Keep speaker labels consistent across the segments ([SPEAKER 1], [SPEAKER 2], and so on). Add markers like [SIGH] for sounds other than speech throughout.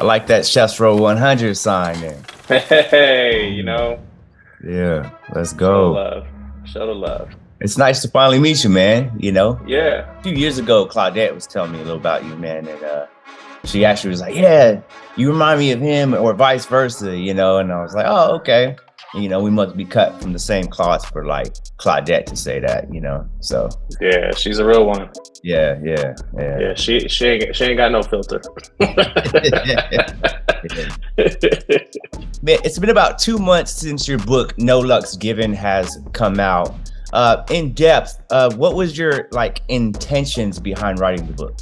[SPEAKER 1] I like that Chefs Roll 100 sign there.
[SPEAKER 2] Hey, you know.
[SPEAKER 1] Yeah, let's go.
[SPEAKER 2] Show love. Show the love.
[SPEAKER 1] It's nice to finally meet you, man. You know,
[SPEAKER 2] Yeah.
[SPEAKER 1] a few years ago, Claudette was telling me a little about you, man, and uh, she actually was like, "Yeah, you remind me of him," or vice versa, you know. And I was like, "Oh, okay." You know, we must be cut from the same cloth for like Claudette to say that, you know. So
[SPEAKER 2] Yeah, she's a real one.
[SPEAKER 1] yeah, yeah, yeah.
[SPEAKER 2] Yeah, she she ain't she ain't got no filter. [LAUGHS] [LAUGHS]
[SPEAKER 1] Man, it's been about two months since your book "No Luck's Given" has come out. Uh, in depth, uh, what was your like intentions behind writing the book?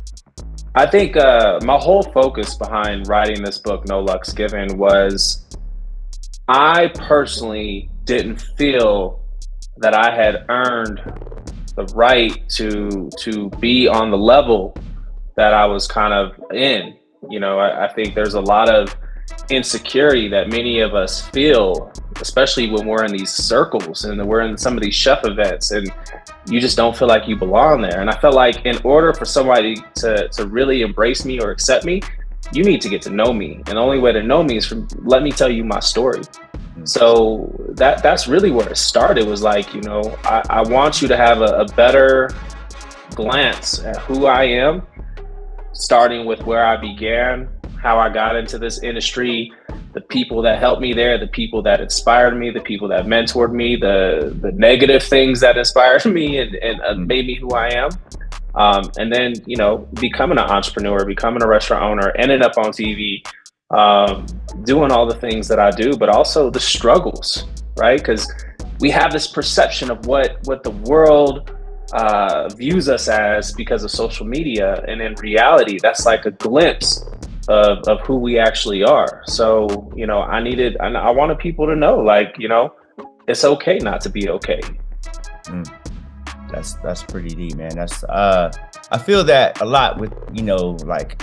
[SPEAKER 2] I think uh, my whole focus behind writing this book, No Luck's Given, was I personally didn't feel that I had earned the right to to be on the level that I was kind of in. You know, I, I think there's a lot of insecurity that many of us feel, especially when we're in these circles and we're in some of these chef events and you just don't feel like you belong there. And I felt like in order for somebody to, to really embrace me or accept me, you need to get to know me. And the only way to know me is from let me tell you my story. So that that's really where it started was like, you know, I, I want you to have a, a better glance at who I am, starting with where I began, how I got into this industry, the people that helped me there, the people that inspired me, the people that mentored me, the the negative things that inspired [LAUGHS] me and, and uh, made me who I am. Um, and then, you know, becoming an entrepreneur, becoming a restaurant owner, ending up on TV, um, doing all the things that I do, but also the struggles, right? Because we have this perception of what what the world uh, views us as because of social media, and in reality, that's like a glimpse of, of who we actually are. So, you know, I needed, I, I wanted people to know, like, you know, it's okay not to be okay.
[SPEAKER 1] That's that's pretty deep, man. That's uh, I feel that a lot with you know like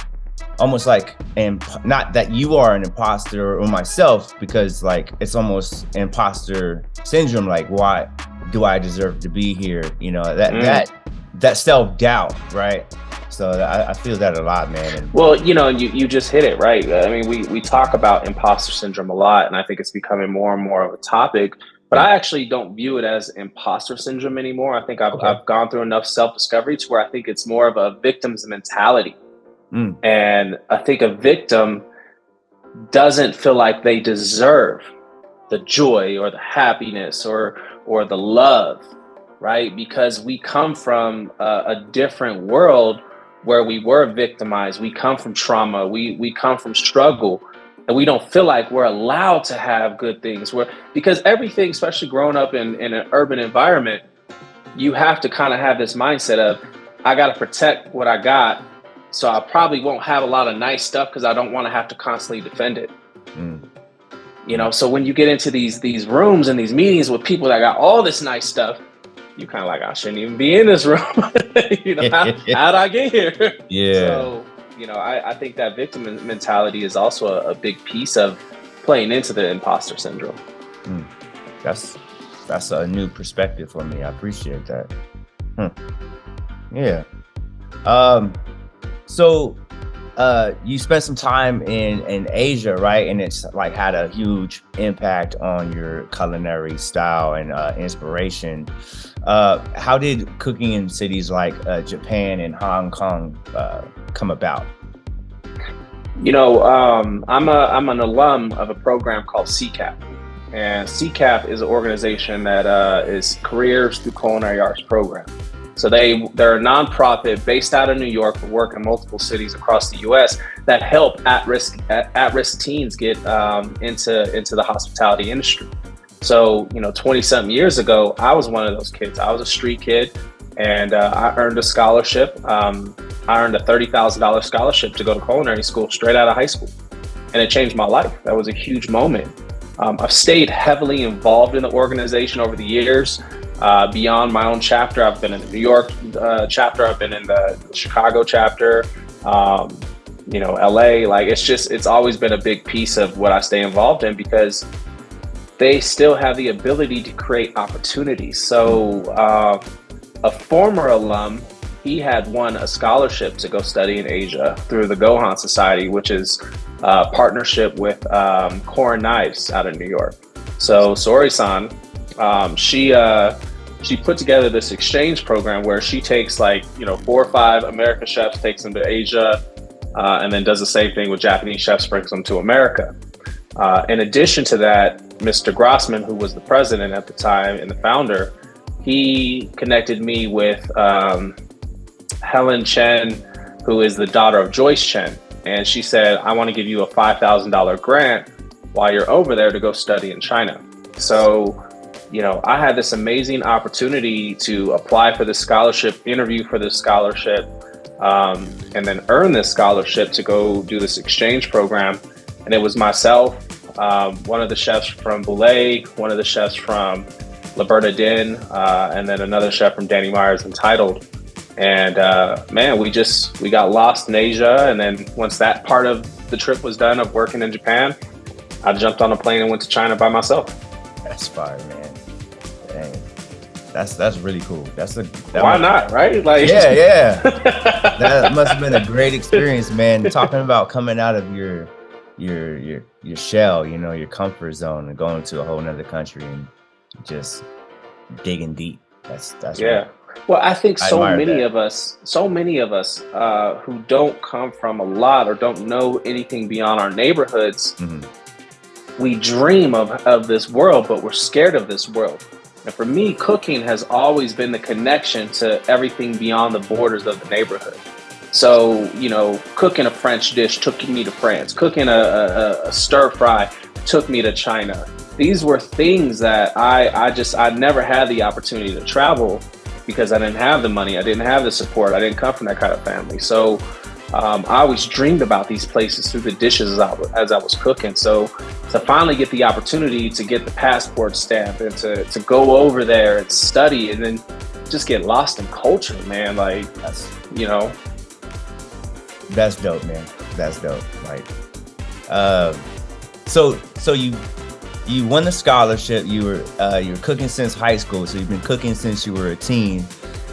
[SPEAKER 1] almost like and not that you are an imposter or myself because like it's almost imposter syndrome. Like why do I deserve to be here? You know that
[SPEAKER 2] Mm.
[SPEAKER 1] that that self doubt, right? So I, I feel that a lot, man. And
[SPEAKER 2] Well, you know, you, you just hit it right. I mean, we, we talk about imposter syndrome a lot, and I think it's becoming more and more of a topic. But I actually don't view it as imposter syndrome anymore. I think I've,
[SPEAKER 1] Okay.
[SPEAKER 2] I've gone through enough self discovery to where I think it's more of a victim's mentality.
[SPEAKER 1] Mm.
[SPEAKER 2] And I think a victim doesn't feel like they deserve the joy or the happiness or or the love, right? Because we come from a, a different world where we were victimized. We come from trauma. We we come from struggle, and we don't feel like we're allowed to have good things. Where because everything, especially growing up in, in an urban environment, you have to kind of have this mindset of I got to protect what I got. So I probably won't have a lot of nice stuff because I don't want to have to constantly defend it.
[SPEAKER 1] Mm.
[SPEAKER 2] You know, so when you get into these these rooms and these meetings with people that got all this nice stuff, you kind of like I shouldn't even be in this room. [LAUGHS] you know, [LAUGHS] how, how'd I get here?
[SPEAKER 1] yeah,
[SPEAKER 2] So, you know, I, I think that victim mentality is also a, a big piece of playing into the imposter syndrome.
[SPEAKER 1] that's that's a new perspective for me. I appreciate that. Hmm. Yeah. Um. So, uh, you spent some time in in Asia, right? And it's like had a huge impact on your culinary style and uh, inspiration. Uh, how did cooking in cities like uh, Japan and Hong Kong uh, come about?
[SPEAKER 2] You know, um, I'm a I'm an alum of a program called CCAP, and CCAP is an organization that uh, is Careers Through Culinary Arts program. So they they're a nonprofit based out of New York, but work in multiple cities across the U.S. that help at risk at, at risk teens get um, into into the hospitality industry. So you know, 20 something years ago, I was one of those kids. I was a street kid, and uh, I earned a scholarship. Um, I earned a thirty thousand dollars scholarship to go to culinary school straight out of high school, and it changed my life. That was a huge moment. Um, I've stayed heavily involved in the organization over the years. Uh, beyond my own chapter, I've been in the New York uh, chapter. I've been in the Chicago chapter. Um, you know, LA. Like it's just it's always been a big piece of what I stay involved in because they still have the ability to create opportunities. So uh, a former alum, he had won a scholarship to go study in Asia through the Gohan Society, which is uh, partnership with um, Korin Knives out of New York. So Saori-san, um, she uh, she put together this exchange program where she takes like you know four or five American chefs, takes them to Asia, uh, and then does the same thing with Japanese chefs, brings them to America. Uh, in addition to that, Mr. Grausman, who was the president at the time and the founder, he connected me with um, Helen Chen, who is the daughter of Joyce Chen. And she said, I want to give you a $5,000 grant while you're over there to go study in China. So, you know, I had this amazing opportunity to apply for this scholarship, interview for this scholarship, um, and then earn this scholarship to go do this exchange program. And it was myself, um, one of the chefs from Bouley, one of the chefs from Le Bernardin, uh, and then another chef from Danny Meyer's Entitled. And uh, man, we just we got lost in Asia, and then once that part of the trip was done of working in Japan, I jumped on a plane and went to China by myself.
[SPEAKER 1] That's fire, man. Dang. That's that's really cool. That's a
[SPEAKER 2] that why not, right?
[SPEAKER 1] Like yeah, yeah. [LAUGHS] that must have been a great experience, man. Talking about coming out of your your your your shell, you know, your comfort zone, and going to a whole nother country and just digging deep. That's that's
[SPEAKER 2] yeah. Right. Well, I think so I many that. of us, so many of us uh, who don't come from a lot or don't know anything beyond our neighborhoods, mm-hmm. We dream of, of this world, but we're scared of this world. And for me, cooking has always been the connection to everything beyond the borders of the neighborhood. So, you know, cooking a French dish took me to France. Cooking a, a, a stir fry took me to China. These were things that I, I just, I never had the opportunity to travel because I didn't have the money. I didn't have the support. I didn't come from that kind of family. So um, I always dreamed about these places through the dishes as I, as I was cooking. So to finally get the opportunity to get the passport stamp and to, to go over there and study and then just get lost in culture, man. Like, that's, you know,
[SPEAKER 1] that's dope, man. That's dope. Like, uh, so so you you won the scholarship. You were uh, you were cooking since high school, so you've been cooking since you were a teen,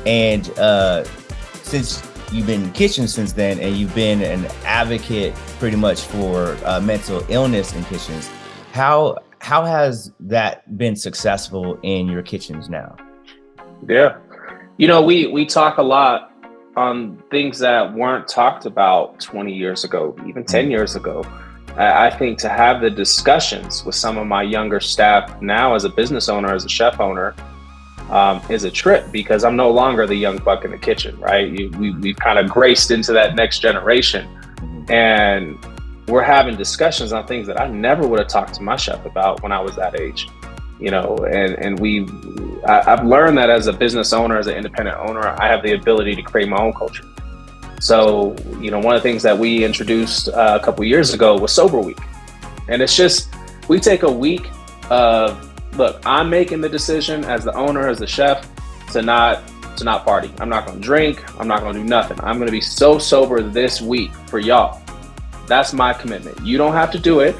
[SPEAKER 1] and uh, since you've been in kitchen since then, and you've been an advocate pretty much for uh, mental illness in kitchens. How how has that been successful in your kitchens now?
[SPEAKER 2] Yeah, you know we we talk a lot on things that weren't talked about 20 years ago, even 10 years ago. I think to have the discussions with some of my younger staff now as a business owner, as a chef owner, um, is a trip because I'm no longer the young buck in the kitchen, right? You, we, we've kind of graced into that next generation. And we're having discussions on things that I never would have talked to my chef about when I was that age you know, and, and we, I, have learned that as a business owner, as an independent owner, I have the ability to create my own culture. So, you know, one of the things that we introduced uh, a couple years ago was Sober Week. And it's just, we take a week of, look, I'm making the decision as the owner, as the chef, to not to not party. I'm not gonna drink. I'm not gonna do nothing. I'm gonna be so sober this week for y'all. That's my commitment. You don't have to do it,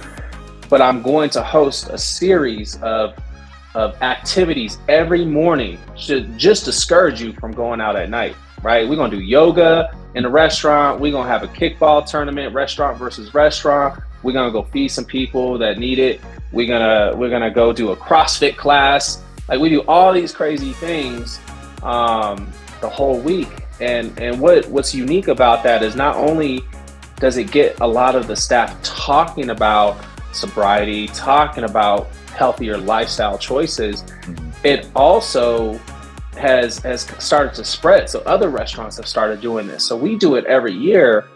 [SPEAKER 2] but I'm going to host a series of of activities every morning should just discourage you from going out at night, right? We're gonna do yoga in the restaurant. We're gonna have a kickball tournament, restaurant versus restaurant. We're gonna go feed some people that need it. We're gonna we're gonna go do a CrossFit class. Like we do all these crazy things um, the whole week. And and what what's unique about that is not only does it get a lot of the staff talking about sobriety, talking about healthier lifestyle choices, mm-hmm. it also has has started to spread. So other restaurants have started doing this. So we do it every year,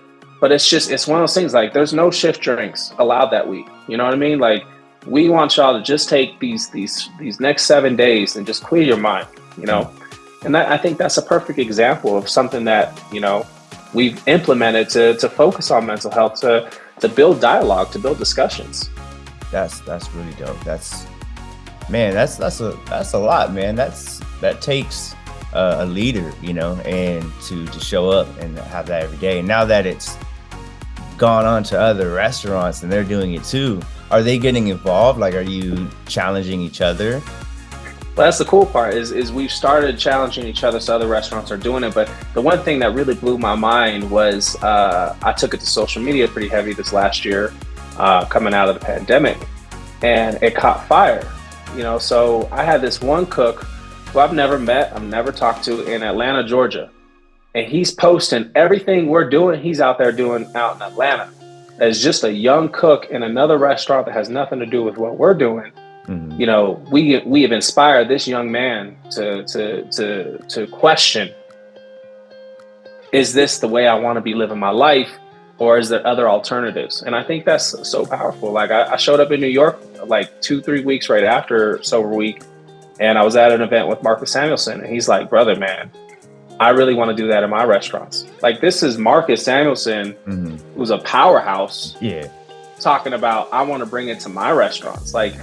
[SPEAKER 2] but it's just it's one of those things like there's no shift drinks allowed that week. You know what I mean? Like we want y'all to just take these these these next seven days and just clear your mind. You know, and that, I think that's a perfect example of something that you know we've implemented to to focus on mental health to to build dialogue, to build discussions
[SPEAKER 1] that's that's really dope. That's man, that's that's a that's a lot, man. That's that takes a leader, you know, and to to show up and have that every day. And now that it's gone on to other restaurants and they're doing it too, are they getting involved? Like, are you challenging each other?
[SPEAKER 2] Well, that's the cool part is, is we've started challenging each other so other restaurants are doing it. But the one thing that really blew my mind was uh, I took it to social media pretty heavy this last year uh, coming out of the pandemic, and it caught fire. You know, so I had this one cook who I've never met, I've never talked to in Atlanta, Georgia, and he's posting everything we're doing. He's out there doing out in Atlanta as just a young cook in another restaurant that has nothing to do with what we're doing. Mm-hmm. You know, we we have inspired this young man to to to to question: Is this the way I want to be living my life? or is there other alternatives? And I think that's so powerful. Like I, I, showed up in New York like two, three weeks right after Sober Week, and I was at an event with Marcus Samuelsson, and he's like, "Brother, man, I really want to do that in my restaurants." Like this is Marcus Samuelsson, mm-hmm. who's a powerhouse.
[SPEAKER 1] Yeah,
[SPEAKER 2] talking about I want to bring it to my restaurants. Like,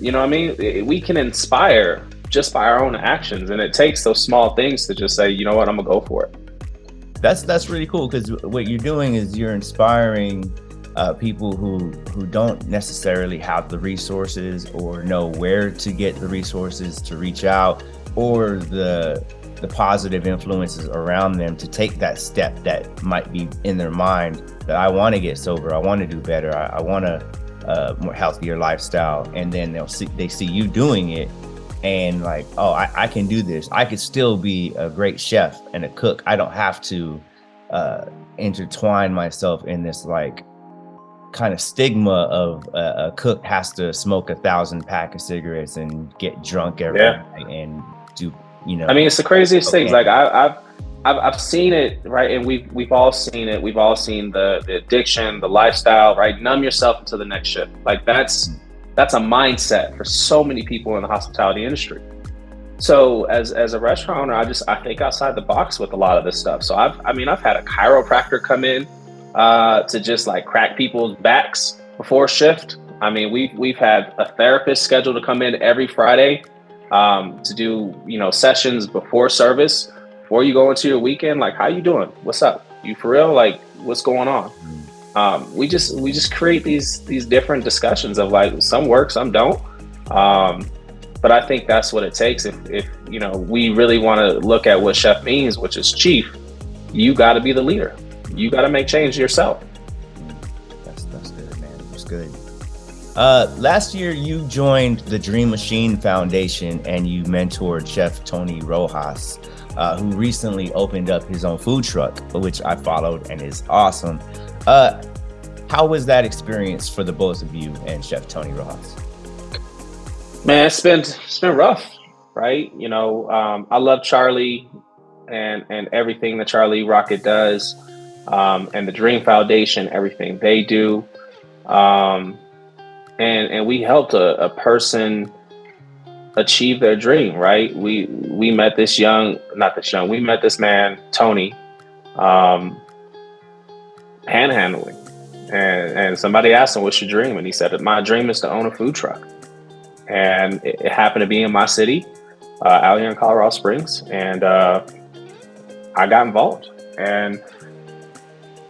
[SPEAKER 2] you know what I mean? We can inspire just by our own actions, and it takes those small things to just say, you know what, I'm gonna go for it
[SPEAKER 1] that's that's really cool because what you're doing is you're inspiring uh, people who who don't necessarily have the resources or know where to get the resources to reach out or the the positive influences around them to take that step that might be in their mind that I want to get sober, I want to do better, I, I want a uh, more healthier lifestyle, and then they'll see they see you doing it, and like, oh, I, I can do this. I could still be a great chef and a cook. I don't have to uh, intertwine myself in this like kind of stigma of uh, a cook has to smoke a thousand pack of cigarettes and get drunk every yeah. night and do you know.
[SPEAKER 2] I mean, it's the craziest okay. things. Like I, I've I've, I've seen it right and we've we've all seen it we've all seen the, the addiction the lifestyle right numb yourself until the next shift like that's mm that's a mindset for so many people in the hospitality industry. So as as a restaurant owner, I just I think outside the box with a lot of this stuff. So I've I mean I've had a chiropractor come in uh, to just like crack people's backs before shift. I mean we've we've had a therapist scheduled to come in every Friday um, to do you know sessions before service before you go into your weekend. Like how you doing? What's up? You for real? Like what's going on? Mm um, we just we just create these these different discussions of like some work, some don't. Um, but I think that's what it takes. If if you know we really want to look at what chef means, which is chief, you got to be the leader. You got to make change yourself.
[SPEAKER 1] That's that's good, man. That's good. Uh, last year, you joined the Dream Machine Foundation and you mentored Chef Tony Rojas, uh, who recently opened up his own food truck, which I followed and is awesome. Uh, how was that experience for the both of you and Chef Tony Rojas?
[SPEAKER 2] Man, it's been it's been rough, right? You know, um, I love Charlie and and everything that Charlie Rocket does, um, and the Dream Foundation, everything they do, um, and and we helped a, a person achieve their dream, right? We we met this young, not this young, we met this man Tony, um, panhandling. And, and somebody asked him, What's your dream? And he said, My dream is to own a food truck. And it, it happened to be in my city, uh, out here in Colorado Springs. And uh, I got involved. And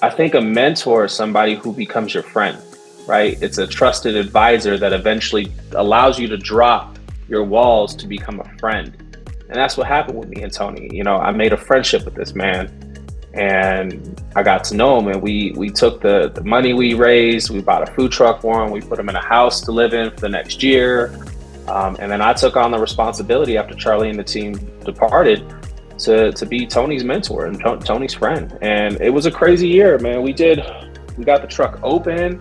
[SPEAKER 2] I think a mentor is somebody who becomes your friend, right? It's a trusted advisor that eventually allows you to drop your walls to become a friend. And that's what happened with me and Tony. You know, I made a friendship with this man and I got to know him. And we we took the, the money we raised, we bought a food truck for him, we put him in a house to live in for the next year, um, and then I took on the responsibility after Charlie and the team departed to to be Tony's mentor and Tony's friend. And it was a crazy year, man. We did we got the truck open,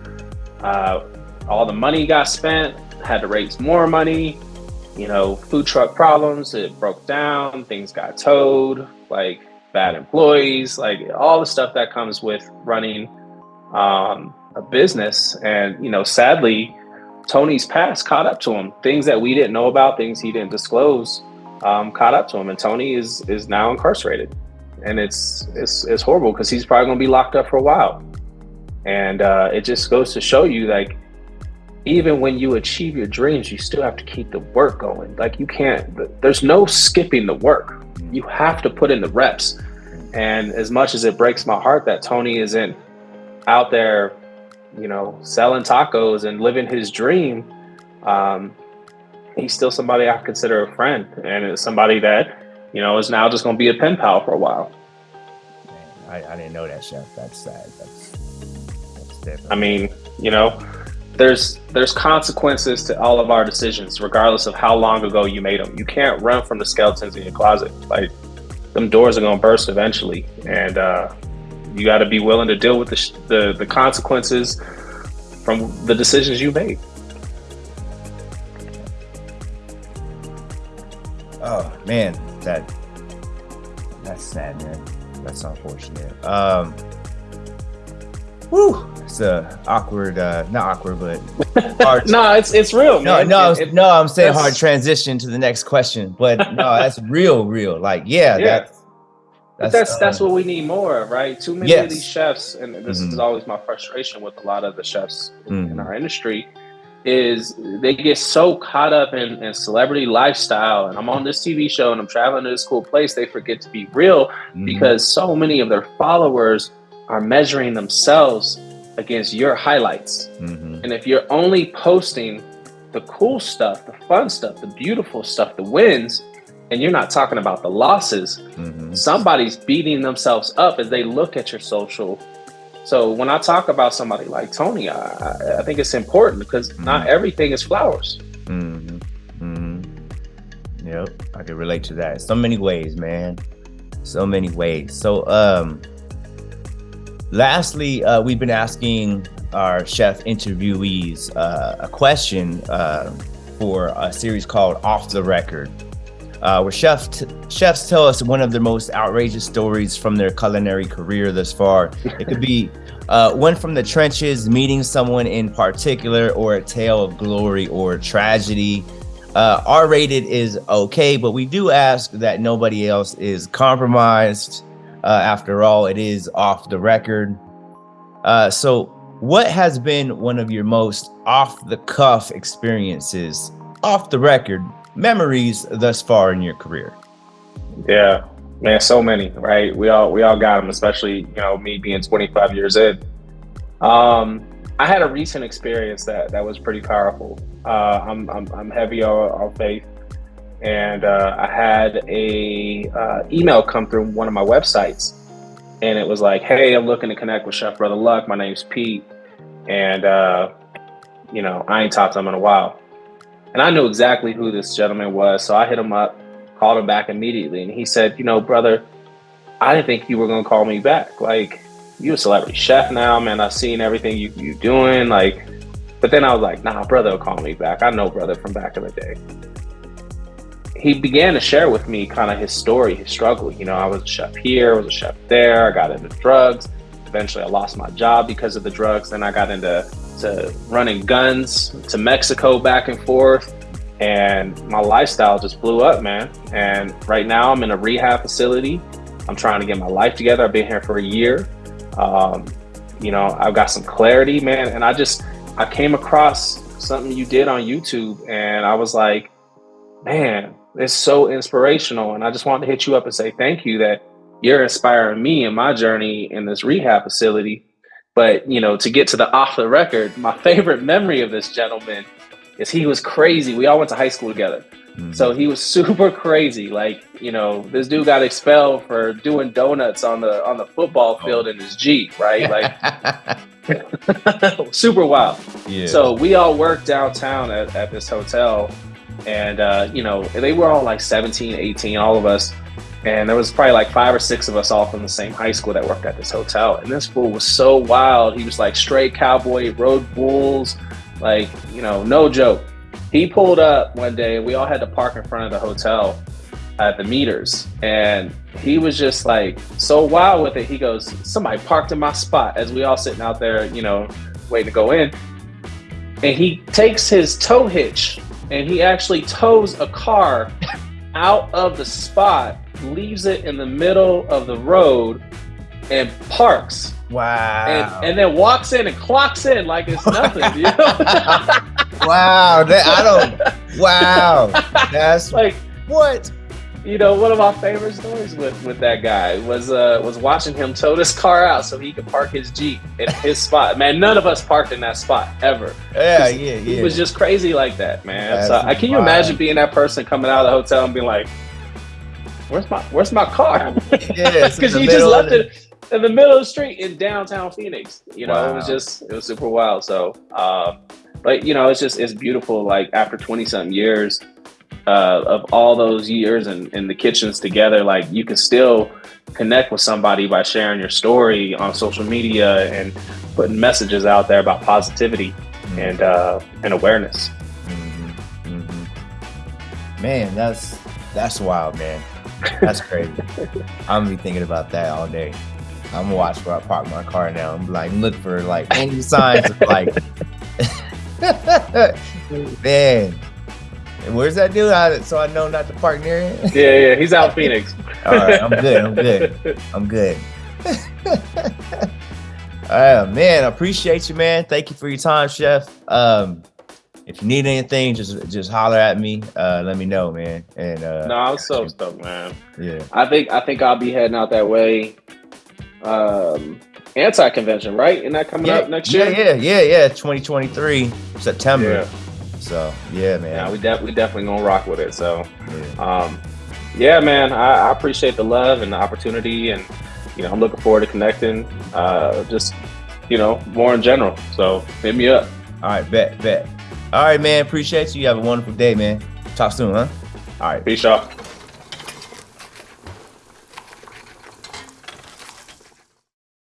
[SPEAKER 2] uh, all the money got spent, had to raise more money. You know, food truck problems, it broke down, things got towed, like bad employees, like all the stuff that comes with running um, a business. And, you know, sadly, Tony's past caught up to him. Things that we didn't know about, things he didn't disclose, um, caught up to him. And Tony is is now incarcerated. And it's it's, it's horrible because he's probably going to be locked up for a while. And uh, it just goes to show you, like, even when you achieve your dreams, you still have to keep the work going. Like, you can't, there's no skipping the work you have to put in the reps. And as much as it breaks my heart that Tony isn't out there, you know, selling tacos and living his dream, um, he's still somebody I consider a friend, and it's somebody that you know is now just going to be a pen pal for a while.
[SPEAKER 1] Man, I, I, didn't know that, chef. That's sad. That's.
[SPEAKER 2] I mean, You know, there's there's consequences to all of our decisions, regardless of how long ago you made them. You can't run from the skeletons in your closet. Like them doors are gonna burst eventually, and uh, you got to be willing to deal with the, the the consequences from the decisions you made.
[SPEAKER 1] Oh man, that that's sad, man. That's unfortunate. Um, whew, it's a awkward, uh, not awkward, but [LAUGHS]
[SPEAKER 2] hard. no, it's it's real.
[SPEAKER 1] No,
[SPEAKER 2] man.
[SPEAKER 1] no,
[SPEAKER 2] it,
[SPEAKER 1] it, no. I'm saying hard transition to the next question, but no, that's real, real. Like, yeah,
[SPEAKER 2] yeah. That's, that's that's, um, that's what we need more of, right? Too many yes. of these chefs, and this mm-hmm. is always my frustration with a lot of the chefs mm-hmm. in our industry is they get so caught up in, in, celebrity lifestyle and I'm on this TV show and I'm traveling to this cool place, they forget to be real mm-hmm. because so many of their followers are measuring themselves against your highlights. Mm-hmm. And if you're only posting the cool stuff, the fun stuff, the beautiful stuff, the wins, and you're not talking about the losses, mm-hmm. somebody's beating themselves up as they look at your social so when I talk about somebody like Tony, I, I think it's important because mm-hmm. not everything is flowers.
[SPEAKER 1] Mm-hmm. Mm-hmm. Yep, I can relate to that. So many ways, man. So many ways. So, um, lastly, uh, we've been asking our chef interviewees uh, a question uh, for a series called Off the Record uh, where chef chefs tell us one of their most outrageous stories from their culinary career thus far. It could be uh, one from the trenches, meeting someone in particular, or a tale of glory or tragedy. Uh, R rated is okay, but we do ask that nobody else is compromised. Uh, after all, it is off the record. Uh, so, what has been one of your most off the cuff experiences, off the record, memories thus far in your career?
[SPEAKER 2] Yeah, man, so many, right? We all we all got them, especially you know me being 25 years in. Um, I had a recent experience that that was pretty powerful. Uh, I'm, I'm I'm heavy on, on faith, and uh, I had a uh, email come through one of my websites, and it was like, "Hey, I'm looking to connect with Chef Brother Luck. My name's Pete, and uh, you know I ain't talked to him in a while." And I knew exactly who this gentleman was. So I hit him up, called him back immediately. And he said, You know, brother, I didn't think you were going to call me back. Like, you're a celebrity chef now, man. I've seen everything you, you doing. Like, but then I was like, Nah, brother will call me back. I know brother from back in the day. He began to share with me kind of his story, his struggle. You know, I was a chef here, I was a chef there, I got into drugs. Eventually, I lost my job because of the drugs. Then I got into to running guns to Mexico back and forth. And my lifestyle just blew up, man. And right now I'm in a rehab facility. I'm trying to get my life together. I've been here for a year. Um, you know, I've got some clarity, man. And I just, I came across something you did on YouTube and I was like, man, it's so inspirational. And I just wanted to hit you up and say thank you that you're inspiring me in my journey in this rehab facility but you know, to get to the off the record, my [LAUGHS] favorite memory of this gentleman is he was crazy. We all went to high school together. Mm-hmm. So he was [LAUGHS] super crazy. Like, you know, this dude got expelled for doing donuts on the on the football oh. field oh. in his Jeep, right? [LAUGHS] Like super wild. Yeah. So we all worked downtown at, at this hotel and uh, you know, they were all like 17, 18, all of us. And there was probably like five or six of us all from the same high school that worked at this hotel. And this fool was so wild. He was like straight cowboy, rode bulls, like, you know, no joke. He pulled up one day and we all had to park in front of the hotel at the meters. And he was just like so wild with it. He goes, Somebody parked in my spot as we all sitting out there, you know, waiting to go in. And he takes his tow hitch and he actually tows a car out of the spot leaves it in the middle of the road and parks.
[SPEAKER 1] Wow.
[SPEAKER 2] And, and then walks in and clocks in like it's nothing. You know? [LAUGHS]
[SPEAKER 1] wow. That, I don't. [LAUGHS] Wow. That's like what?
[SPEAKER 2] You know, one of my favorite stories with, with that guy was uh, was watching him tow this car out so he could park his Jeep in his spot. Man, none of us parked in that spot ever.
[SPEAKER 1] Yeah, yeah, yeah.
[SPEAKER 2] He was just crazy like that, man. so, I can you imagine being that person coming out of the hotel and being like, where's my where's my car?
[SPEAKER 1] Yeah,
[SPEAKER 2] because [LAUGHS] you just left it. in the middle of the street in downtown Phoenix. You know,
[SPEAKER 1] Wow.
[SPEAKER 2] it was just it was super wild. So, uh, but you know, it's just it's beautiful. Like after twenty something years uh, of all those years and in the kitchens together, like you can still connect with somebody by sharing your story on social media and putting messages out there about positivity and uh, and awareness.
[SPEAKER 1] Mhm, mhm. Man, that's that's wild, man. That's crazy. [LAUGHS] I'm gonna be thinking about that all day. I'm gonna watch where I park my car now. I'm like look for like any signs of like [LAUGHS] [LAUGHS] man. Where's that dude? I, so I know not to park near him.
[SPEAKER 2] Yeah, yeah, he's out in Phoenix. [LAUGHS]
[SPEAKER 1] All right, I'm good. I'm good. I'm good. [LAUGHS] uh, man, I appreciate you, man. Thank you for your time, Chef. Um, if you need anything, just just holler at me. Uh, let me know, man. And uh,
[SPEAKER 2] No, I'm so stoked, man.
[SPEAKER 1] yeah,
[SPEAKER 2] I think I think I'll be heading out that way. Um, anti convention, right? Isn't that coming
[SPEAKER 1] yeah,
[SPEAKER 2] up next year?
[SPEAKER 1] yeah, yeah, yeah, yeah. 2023 September.
[SPEAKER 2] Yeah.
[SPEAKER 1] So yeah, man.
[SPEAKER 2] Yeah, we, de- we definitely gonna rock with it. So,
[SPEAKER 1] Yeah.
[SPEAKER 2] um, yeah, man, I, I appreciate the love and the opportunity, and you know, I'm looking forward to connecting. Uh, just you know, more in general. So hit me up.
[SPEAKER 1] All right, bet, bet. All right, man. Appreciate you. You have a wonderful day, man. Talk soon, huh? All right.
[SPEAKER 2] Peace out.